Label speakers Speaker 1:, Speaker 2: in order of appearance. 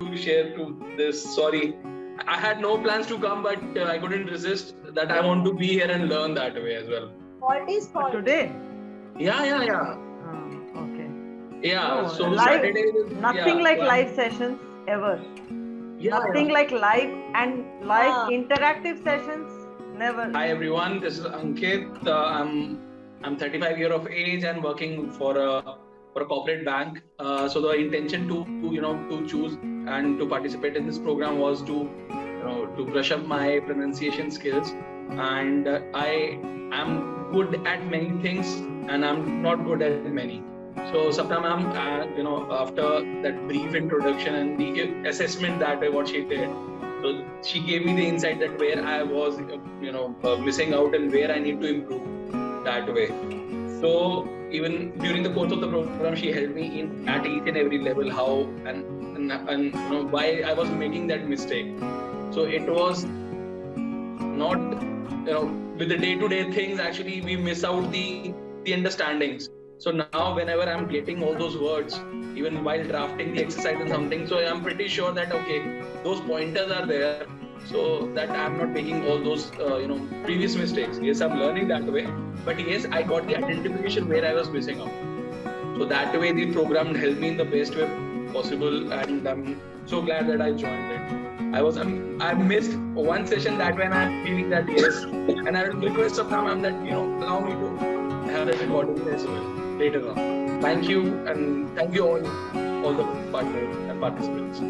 Speaker 1: to share to this. Sorry, I had no plans to come, but uh, I couldn't resist that I want to be here and learn that way as well.
Speaker 2: What is is fault.
Speaker 3: Today?
Speaker 1: Yeah, yeah, yeah.
Speaker 3: Oh, okay.
Speaker 1: Yeah,
Speaker 3: No,
Speaker 1: so
Speaker 3: live-
Speaker 1: Saturday. is-
Speaker 3: Nothing
Speaker 1: yeah,
Speaker 3: like
Speaker 1: yeah.
Speaker 3: live sessions ever.
Speaker 1: Yeah,
Speaker 3: Nothing
Speaker 1: yeah.
Speaker 3: like live and live
Speaker 2: Ah.
Speaker 3: interactive sessions. Never.
Speaker 1: Hi everyone, this is Ankit. Uh, I'm I'm 35 year of age and working for a for a corporate bank. Uh, so the intention to, to you know to choose and to participate in this program was to you know to brush up my pronunciation skills. And uh, I am good at many things and I'm not good at many. So Sapna ma'am, uh, you know, after that brief introduction and the assessment that what she did, so she gave me the insight that where I was, you know, uh, missing out and where I need to improve that way. So even during the course of the program, she helped me in at each and every level how and and, and you know why I was making that mistake. So it was not you know with the day-to-day things actually we miss out the the understandings so now whenever i'm getting all those words even while drafting the exercise and something so i'm pretty sure that okay those pointers are there so that i'm not making all those uh, you know previous mistakes. Yes i'm learning that way. But yes i got the identification where i was missing out. So that way the program helped me in the best way possible and i'm so glad that i joined it. I was um, I missed one session that when I'm feeling that yes, and I will request of ma'am that you know allow me to have a recording as well later on. Thank you and thank you all all the partners and participants.